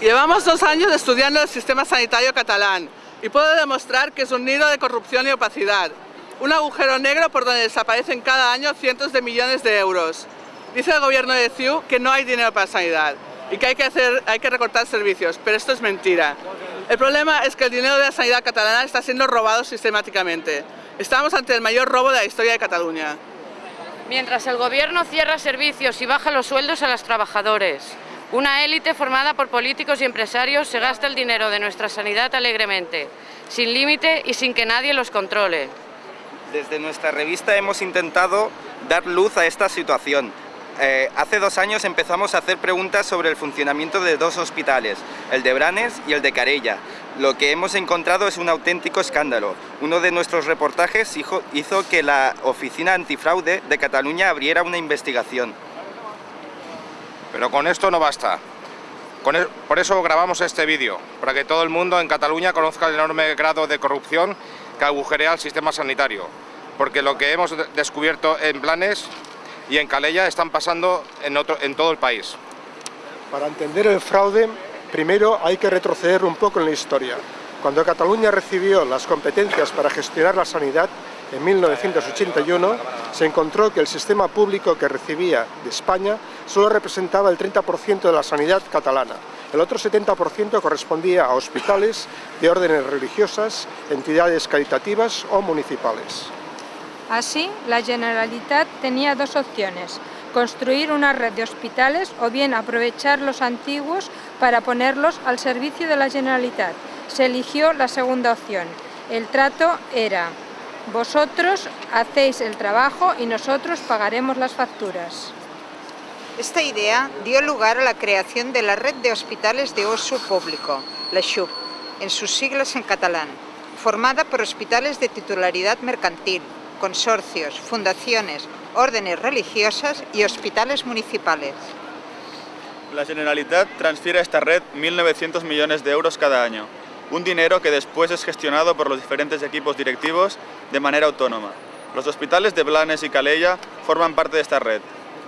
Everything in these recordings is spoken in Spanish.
Llevamos dos años estudiando el sistema sanitario catalán y puedo demostrar que es un nido de corrupción y opacidad, un agujero negro por donde desaparecen cada año cientos de millones de euros. Dice el gobierno de CIU que no hay dinero para sanidad y que hay que, hacer, hay que recortar servicios, pero esto es mentira. El problema es que el dinero de la sanidad catalana está siendo robado sistemáticamente. Estamos ante el mayor robo de la historia de Cataluña. Mientras el gobierno cierra servicios y baja los sueldos a los trabajadores, una élite formada por políticos y empresarios se gasta el dinero de nuestra sanidad alegremente, sin límite y sin que nadie los controle. Desde nuestra revista hemos intentado dar luz a esta situación, eh, hace dos años empezamos a hacer preguntas sobre el funcionamiento de dos hospitales, el de Branes y el de Carella. Lo que hemos encontrado es un auténtico escándalo. Uno de nuestros reportajes hizo que la Oficina Antifraude de Cataluña abriera una investigación. Pero con esto no basta. Por eso grabamos este vídeo, para que todo el mundo en Cataluña conozca el enorme grado de corrupción que agujerea el sistema sanitario. Porque lo que hemos descubierto en Blanes y en Calella están pasando en, otro, en todo el país. Para entender el fraude, primero hay que retroceder un poco en la historia. Cuando Cataluña recibió las competencias para gestionar la sanidad, en 1981, se encontró que el sistema público que recibía de España solo representaba el 30% de la sanidad catalana. El otro 70% correspondía a hospitales de órdenes religiosas, entidades caritativas o municipales. Así, la Generalitat tenía dos opciones, construir una red de hospitales o bien aprovechar los antiguos para ponerlos al servicio de la Generalitat. Se eligió la segunda opción. El trato era, vosotros hacéis el trabajo y nosotros pagaremos las facturas. Esta idea dio lugar a la creación de la Red de Hospitales de Oso Público, la XUP, en sus siglas en catalán, formada por hospitales de titularidad mercantil, consorcios, fundaciones, órdenes religiosas y hospitales municipales. La Generalitat transfiere a esta red 1.900 millones de euros cada año, un dinero que después es gestionado por los diferentes equipos directivos de manera autónoma. Los hospitales de Blanes y Calella forman parte de esta red.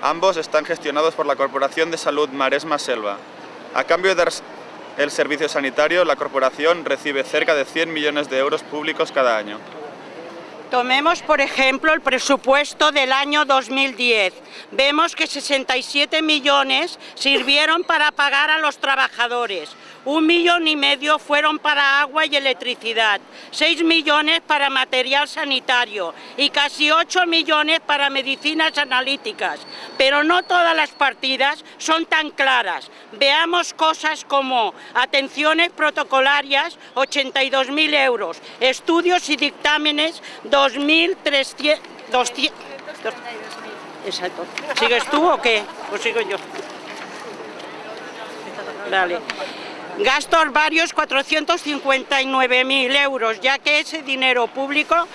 Ambos están gestionados por la Corporación de Salud Maresma Selva. A cambio del servicio sanitario, la corporación recibe cerca de 100 millones de euros públicos cada año. Tomemos, por ejemplo, el presupuesto del año 2010. Vemos que 67 millones sirvieron para pagar a los trabajadores, un millón y medio fueron para agua y electricidad, seis millones para material sanitario y casi ocho millones para medicinas analíticas. Pero no todas las partidas son tan claras. Veamos cosas como atenciones protocolarias, 82.000 euros, estudios y dictámenes, 2.300... Exacto. ¿Sigues tú o qué? ¿O sigo yo? Dale. Gastos varios 459.000 euros, ya que ese dinero público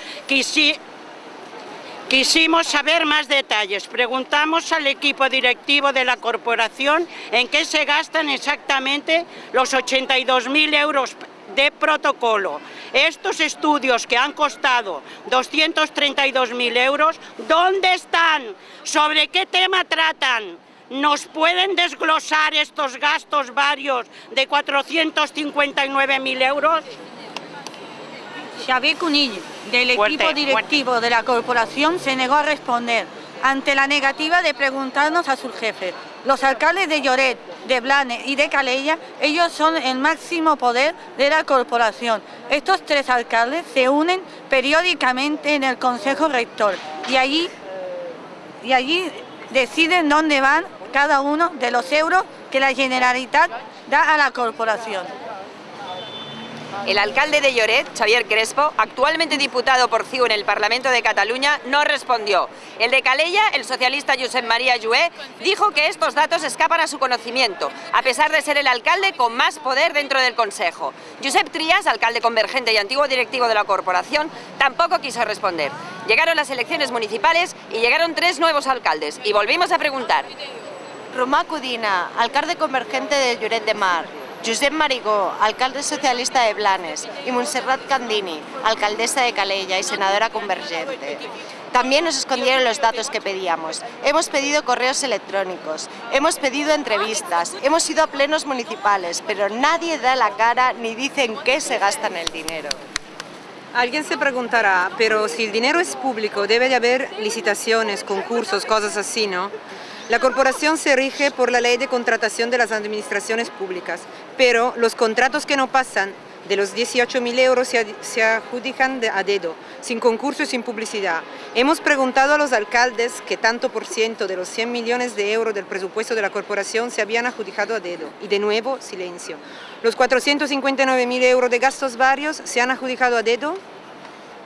quisimos saber más detalles. Preguntamos al equipo directivo de la corporación en qué se gastan exactamente los 82.000 euros de protocolo. Estos estudios que han costado 232.000 euros, ¿dónde están? ¿Sobre qué tema tratan? ¿Nos pueden desglosar estos gastos varios de 459.000 euros? Xavier Cunill, del equipo directivo de la corporación, se negó a responder ante la negativa de preguntarnos a sus jefes. Los alcaldes de Lloret, de Blanes y de Calella, ellos son el máximo poder de la corporación. Estos tres alcaldes se unen periódicamente en el Consejo Rector y allí, y allí deciden dónde van cada uno de los euros que la Generalitat da a la corporación. El alcalde de Lloret, Xavier Crespo, actualmente diputado por CIU en el Parlamento de Cataluña, no respondió. El de Calella, el socialista Josep María Llué, dijo que estos datos escapan a su conocimiento, a pesar de ser el alcalde con más poder dentro del Consejo. Josep Trías, alcalde convergente y antiguo directivo de la corporación, tampoco quiso responder. Llegaron las elecciones municipales y llegaron tres nuevos alcaldes, y volvimos a preguntar. Romà Codina, alcalde convergente de Lloret de Mar, Josep Marigó, alcalde socialista de Blanes, y Montserrat Candini, alcaldesa de Calella y senadora convergente. También nos escondieron los datos que pedíamos. Hemos pedido correos electrónicos, hemos pedido entrevistas, hemos ido a plenos municipales, pero nadie da la cara ni dice en qué se gastan el dinero. Alguien se preguntará, pero si el dinero es público, debe de haber licitaciones, concursos, cosas así, ¿no? La corporación se rige por la ley de contratación de las administraciones públicas, pero los contratos que no pasan de los 18.000 euros se, adjudican a dedo, sin concurso y sin publicidad. Hemos preguntado a los alcaldes que tanto por ciento de los 100 millones de euros del presupuesto de la corporación se habían adjudicado a dedo, y de nuevo, silencio. ¿Los 459.000 euros de gastos varios se han adjudicado a dedo?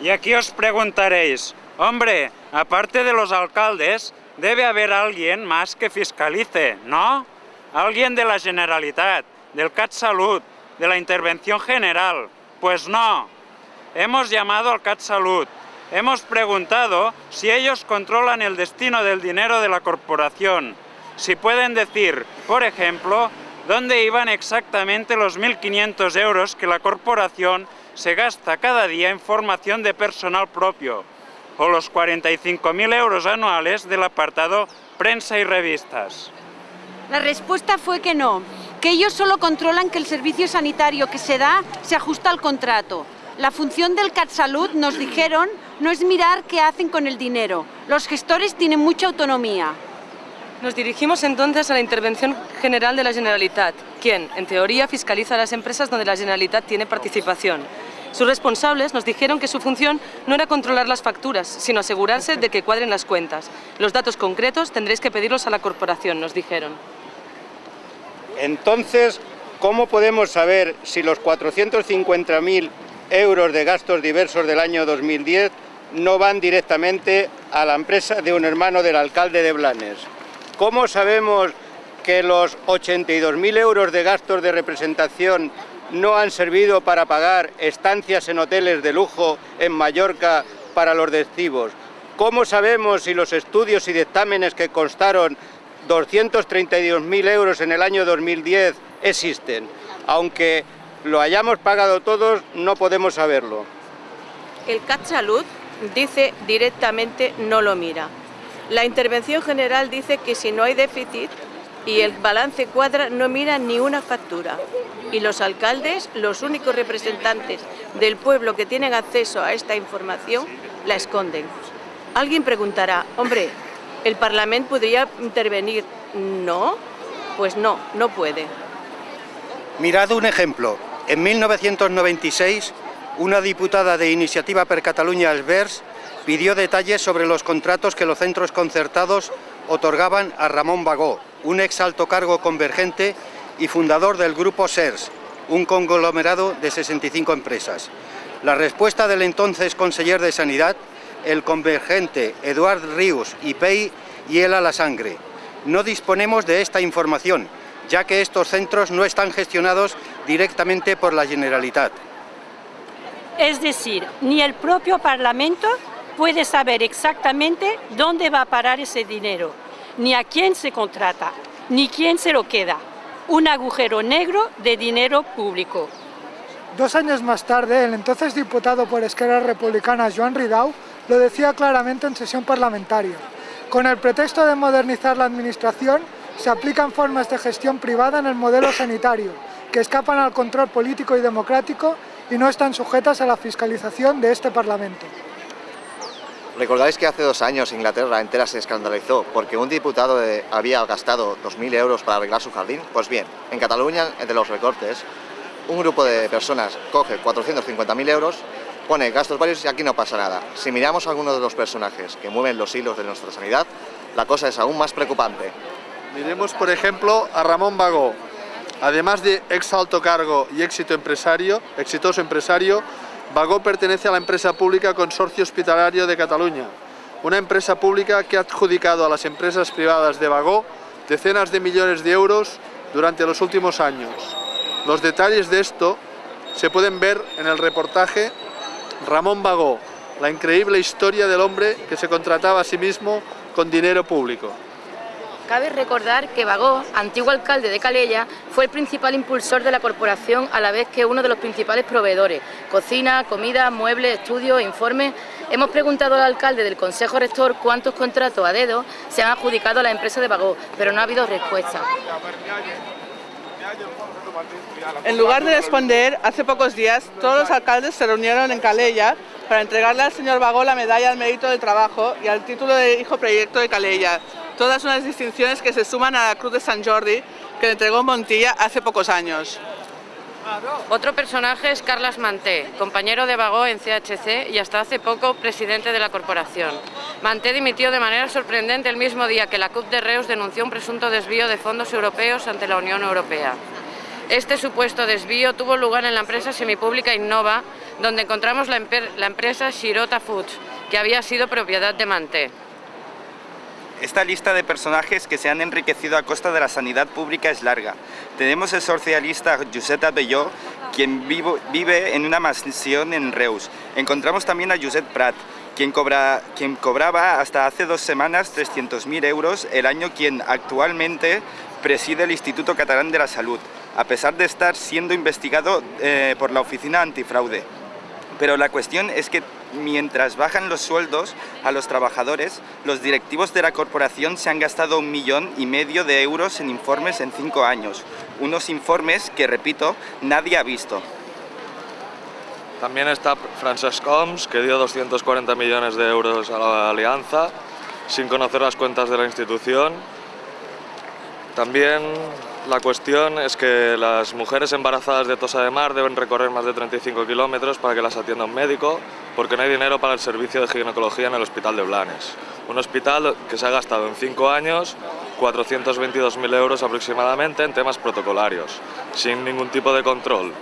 Y aquí os preguntaréis, hombre, aparte de los alcaldes, debe haber alguien más que fiscalice, ¿no? Alguien de la Generalitat, del CatSalut, de la intervención general. Pues no. Hemos llamado al CatSalut, hemos preguntado si ellos controlan el destino del dinero de la corporación, si pueden decir, por ejemplo, dónde iban exactamente los 1.500 euros que la corporación se gasta cada día en formación de personal propio, o los 45.000 euros anuales del apartado prensa y revistas. La respuesta fue que no, que ellos solo controlan que el servicio sanitario que se da se ajusta al contrato. La función del CatSalud, nos dijeron, no es mirar qué hacen con el dinero. Los gestores tienen mucha autonomía. Nos dirigimos entonces a la Intervención General de la Generalitat, quien, en teoría, fiscaliza las empresas donde la Generalitat tiene participación. Sus responsables nos dijeron que su función no era controlar las facturas, sino asegurarse de que cuadren las cuentas. Los datos concretos tendréis que pedirlos a la corporación, nos dijeron. Entonces, ¿cómo podemos saber si los 450.000 euros de gastos diversos del año 2010 no van directamente a la empresa de un hermano del alcalde de Blanes? ¿Cómo sabemos que los 82.000 euros de gastos de representación no han servido para pagar estancias en hoteles de lujo en Mallorca para los destivos. ¿Cómo sabemos si los estudios y dictámenes que constaron 232.000 euros en el año 2010 existen? Aunque lo hayamos pagado todos, no podemos saberlo. El CAT Salud dice directamente no lo mira. La intervención general dice que si no hay déficit, y el balance cuadra no mira ni una factura. Y los alcaldes, los únicos representantes del pueblo que tienen acceso a esta información, la esconden. Alguien preguntará, hombre, ¿el Parlamento podría intervenir? No, pues no, no puede. Mirad un ejemplo. En 1996, una diputada de Iniciativa per Catalunya Albers pidió detalles sobre los contratos que los centros concertados otorgaban a Ramón Bagó, un ex alto cargo convergente y fundador del grupo SERS, un conglomerado de 65 empresas. La respuesta del entonces conseller de Sanidad, el convergente Eduard Rius y Pei hiela la sangre. No disponemos de esta información, ya que estos centros no están gestionados directamente por la Generalitat. Es decir, ni el propio Parlamento puede saber exactamente dónde va a parar ese dinero, ni a quién se contrata, ni quién se lo queda. Un agujero negro de dinero público. Dos años más tarde, el entonces diputado por Esquerra Republicana, Joan Ridau, lo decía claramente en sesión parlamentaria. Con el pretexto de modernizar la administración, se aplican formas de gestión privada en el modelo sanitario, que escapan al control político y democrático y no están sujetas a la fiscalización de este Parlamento. ¿Recordáis que hace dos años Inglaterra entera se escandalizó porque un diputado había gastado 2.000 euros para arreglar su jardín? Pues bien, en Cataluña, entre los recortes, un grupo de personas coge 450.000 euros, pone gastos varios y aquí no pasa nada. Si miramos a algunos de los personajes que mueven los hilos de nuestra sanidad, la cosa es aún más preocupante. Miremos, por ejemplo, a Ramón Bagó. Además de ex alto cargo y éxito empresario, exitoso empresario, Bagó pertenece a la empresa pública Consorcio Hospitalario de Cataluña, una empresa pública que ha adjudicado a las empresas privadas de Bagó decenas de millones de euros durante los últimos años. Los detalles de esto se pueden ver en el reportaje Ramón Bagó, la increíble historia del hombre que se contrataba a sí mismo con dinero público. Cabe recordar que Bagó, antiguo alcalde de Calella, fue el principal impulsor de la corporación a la vez que uno de los principales proveedores. Cocina, comida, muebles, estudios, informes... Hemos preguntado al alcalde del Consejo Rector cuántos contratos a dedo se han adjudicado a la empresa de Bagó, pero no ha habido respuesta. En lugar de responder, hace pocos días todos los alcaldes se reunieron en Calella para entregarle al señor Bagó la medalla al mérito del trabajo y al título de hijo proyecto de Calella, todas unas distinciones que se suman a la Cruz de San Jordi que le entregó Montilla hace pocos años. Otro personaje es Carlas Manté, compañero de Bagó en CHC y hasta hace poco presidente de la corporación. Manté dimitió de manera sorprendente el mismo día que la CUP de Reus denunció un presunto desvío de fondos europeos ante la Unión Europea. Este supuesto desvío tuvo lugar en la empresa semipública Innova, donde encontramos la, empresa Shirota Foods, que había sido propiedad de Manté. Esta lista de personajes que se han enriquecido a costa de la sanidad pública es larga. Tenemos el socialista Josep Abelló, quien vive en una mansión en Reus. Encontramos también a Josep Prat, quien, quien cobraba hasta hace dos semanas 300.000 euros el año, quien actualmente preside el Instituto Catalán de la Salud, a pesar de estar siendo investigado eh, por la Oficina Antifraude. Pero la cuestión es que mientras bajan los sueldos a los trabajadores, los directivos de la corporación se han gastado un millón y medio de euros en informes en cinco años. Unos informes que, repito, nadie ha visto. También está Francesc Homs, que dio 240 millones de euros a la Alianza, sin conocer las cuentas de la institución. También la cuestión es que las mujeres embarazadas de Tosa de Mar deben recorrer más de 35 kilómetros para que las atienda un médico porque no hay dinero para el servicio de ginecología en el hospital de Blanes. Un hospital que se ha gastado en cinco años 422.000 euros aproximadamente en temas protocolarios, sin ningún tipo de control.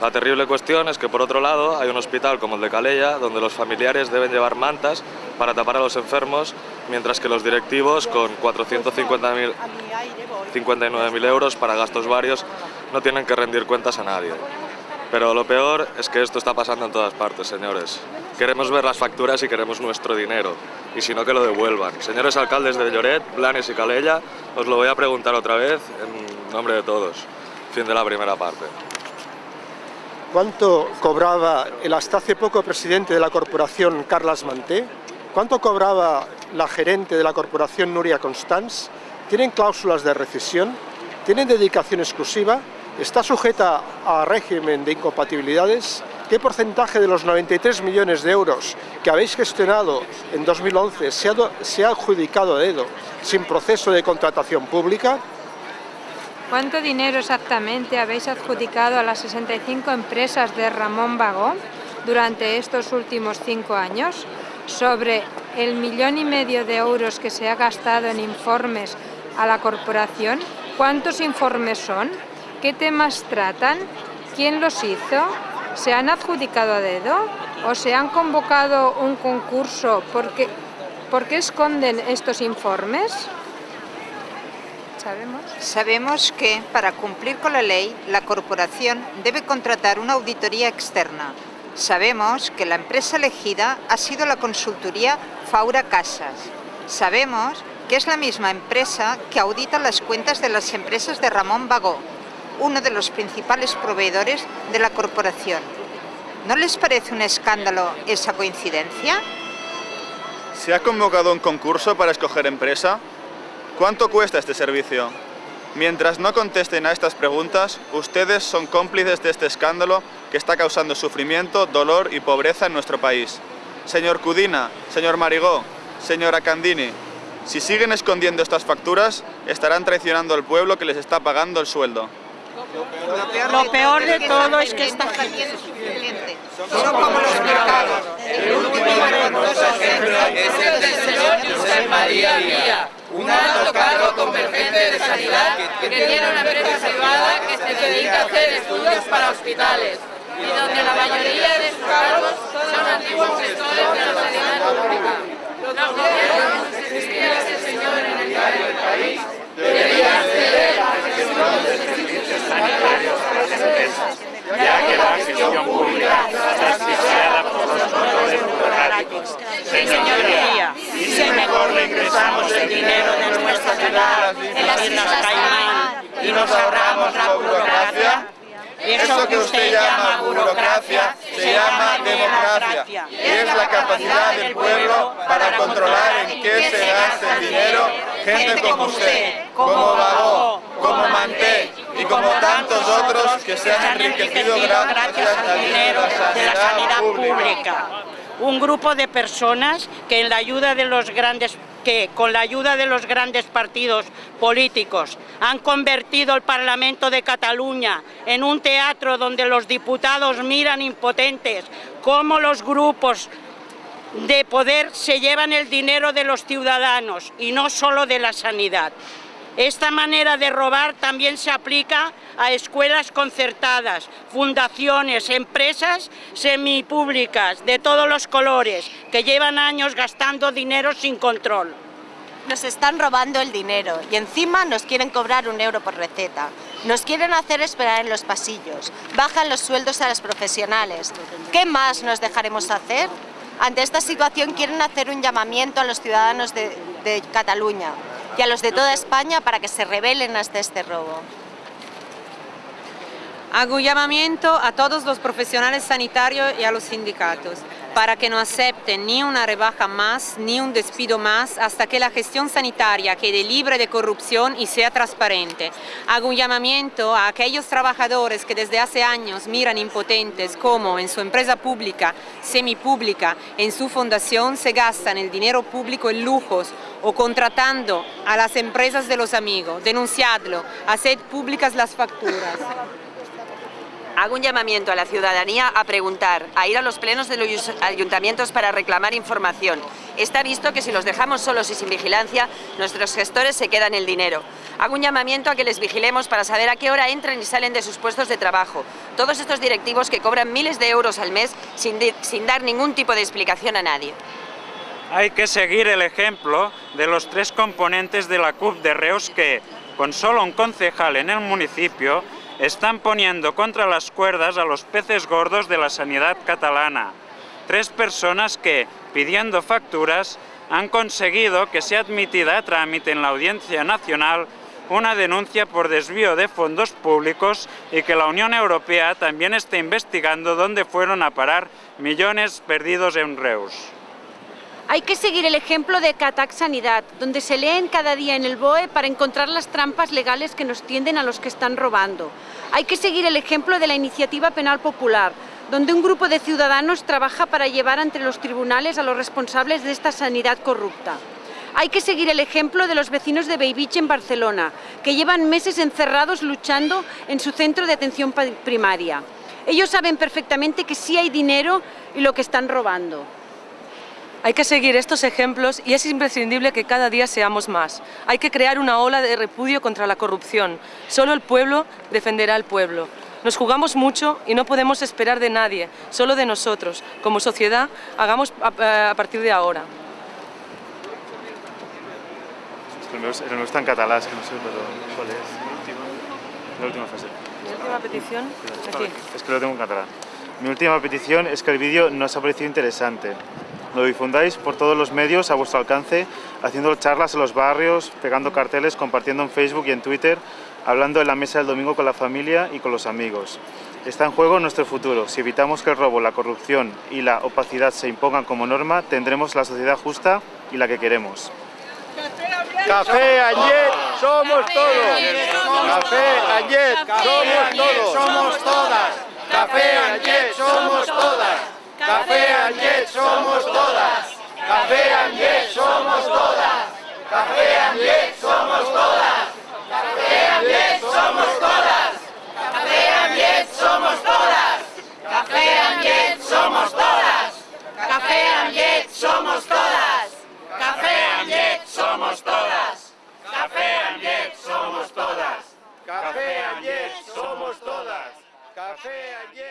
La terrible cuestión es que por otro lado hay un hospital como el de Calella donde los familiares deben llevar mantas para tapar a los enfermos mientras que los directivos con 450.000 59.000 euros para gastos varios, no tienen que rendir cuentas a nadie. Pero lo peor es que esto está pasando en todas partes, señores. Queremos ver las facturas y queremos nuestro dinero, y si no que lo devuelvan. Señores alcaldes de Lloret, Blanes y Calella, os lo voy a preguntar otra vez en nombre de todos. Fin de la primera parte. ¿Cuánto cobraba el hasta hace poco presidente de la corporación Carlas Manté? ¿Cuánto cobraba la gerente de la corporación Nuria Constans? tienen cláusulas de recesión, tienen dedicación exclusiva, está sujeta a régimen de incompatibilidades, qué porcentaje de los 93 millones de euros que habéis gestionado en 2011 se ha, se ha adjudicado a dedo sin proceso de contratación pública, ¿Cuánto dinero exactamente habéis adjudicado a las 65 empresas de Ramón Bagó durante estos últimos cinco años? Sobre el millón y medio de euros que se ha gastado en informes a la corporación? ¿Cuántos informes son? ¿Qué temas tratan? ¿Quién los hizo? ¿Se han adjudicado a dedo? ¿O se han convocado un concurso? ¿Por qué, ¿Por qué esconden estos informes? ¿Sabemos? Sabemos que, para cumplir con la ley, la corporación debe contratar una auditoría externa. Sabemos que la empresa elegida ha sido la consultoría Faura Casas. Sabemos que es la misma empresa que audita las cuentas de las empresas de Ramón Bagó, uno de los principales proveedores de la corporación. ¿No les parece un escándalo esa coincidencia? ¿Se ha convocado un concurso para escoger empresa? ¿Cuánto cuesta este servicio? Mientras no contesten a estas preguntas, ustedes son cómplices de este escándalo que está causando sufrimiento, dolor y pobreza en nuestro país. Señor Cudina, señor Marigó, señora Candini, si siguen escondiendo estas facturas, estarán traicionando al pueblo que les está pagando el sueldo. Lo peor de todo es que esta gente son como los mercados. El último ejemplo es el del señor José María Vía, un alto cargo convergente de sanidad que tiene una empresa privada que se dedica a hacer estudios para hospitales y donde la mayoría de sus cargos son antiguos gestores de la sanidad pública. Los gobiernos, existía ese señor en el diario del país, deberían ceder la gestión de servicios sanitarios a las empresas, ya que la gestión pública está asfixiada por los controles burocráticos. Señoría, y si mejor le ingresamos el dinero de nuestra ciudad Islas Caimán y nos ahorramos la burocracia? Eso que usted llama burocracia se llama democracia. y es la capacidad del pueblo para controlar en qué se gasta el dinero. gente como usted, como Bagó, como Manté y como tantos otros que se han enriquecido gracias al dinero de la sanidad pública. Un grupo de personas que con la ayuda de los grandes partidos políticos han convertido el Parlamento de Cataluña en un teatro donde los diputados miran impotentes cómo los grupos de poder se llevan el dinero de los ciudadanos y no solo de la sanidad. Esta manera de robar también se aplica a escuelas concertadas, fundaciones, empresas semipúblicas de todos los colores que llevan años gastando dinero sin control. Nos están robando el dinero y encima nos quieren cobrar un euro por receta. Nos quieren hacer esperar en los pasillos, bajan los sueldos a los profesionales. ¿Qué más nos dejaremos hacer? Ante esta situación quieren hacer un llamamiento a los ciudadanos de, de Cataluña y a los de toda España para que se rebelen ante este robo. Hago llamamiento a todos los profesionales sanitarios y a los sindicatos para que no acepten ni una rebaja más ni un despido más hasta que la gestión sanitaria quede libre de corrupción y sea transparente. Hago un llamamiento a aquellos trabajadores que desde hace años miran impotentes como en su empresa pública, semipública, en su fundación se gastan el dinero público en lujos o contratando a las empresas de los amigos. Denunciadlo, haced públicas las facturas. Hago un llamamiento a la ciudadanía a preguntar, a ir a los plenos de los ayuntamientos para reclamar información. Está visto que si los dejamos solos y sin vigilancia, nuestros gestores se quedan el dinero. Hago un llamamiento a que les vigilemos para saber a qué hora entran y salen de sus puestos de trabajo. Todos estos directivos que cobran miles de euros al mes sin, dar ningún tipo de explicación a nadie. Hay que seguir el ejemplo de los tres componentes de la CUP de Reus que, con solo un concejal en el municipio, están poniendo contra las cuerdas a los peces gordos de la sanidad catalana. Tres personas que, pidiendo facturas, han conseguido que sea admitida a trámite en la Audiencia Nacional una denuncia por desvío de fondos públicos y que la Unión Europea también está investigando dónde fueron a parar millones perdidos en Reus. Hay que seguir el ejemplo de Catac Sanidad, donde se leen cada día en el BOE para encontrar las trampas legales que nos tienden a los que están robando. Hay que seguir el ejemplo de la Iniciativa Penal Popular, donde un grupo de ciudadanos trabaja para llevar ante los tribunales a los responsables de esta sanidad corrupta. Hay que seguir el ejemplo de los vecinos de Beivich en Barcelona, que llevan meses encerrados luchando en su centro de atención primaria. Ellos saben perfectamente que sí hay dinero y lo que están robando. Hay que seguir estos ejemplos y es imprescindible que cada día seamos más. Hay que crear una ola de repudio contra la corrupción. Solo el pueblo defenderá al pueblo. Nos jugamos mucho y no podemos esperar de nadie, solo de nosotros. Como sociedad, hagamos a, partir de ahora. El meu està en català, és que no sé però cuál es. La última frase. Mi última petición, aquí. Es que lo tengo en catalán. Mi última petición es que el vídeo nos ha parecido interesante. Lo difundáis por todos los medios a vuestro alcance, haciendo charlas en los barrios, pegando carteles, compartiendo en Facebook y en Twitter, hablando en la mesa del domingo con la familia y con los amigos. Está en juego nuestro futuro. Si evitamos que el robo, la corrupción y la opacidad se impongan como norma, tendremos la sociedad justa y la que queremos. Café Añet, somos todos. Café Añet, somos todos. Somos todas. Café Añet, somos todas. Café Anget somos todas. Café Anget somos todas. Café Anget somos todas. Café Anget somos todas. Café Anget somos todas. Café Anget somos todas. Café Anget somos todas. Café Anget somos todas. Café Anget somos todas. Café Anget somos todas. Café todas.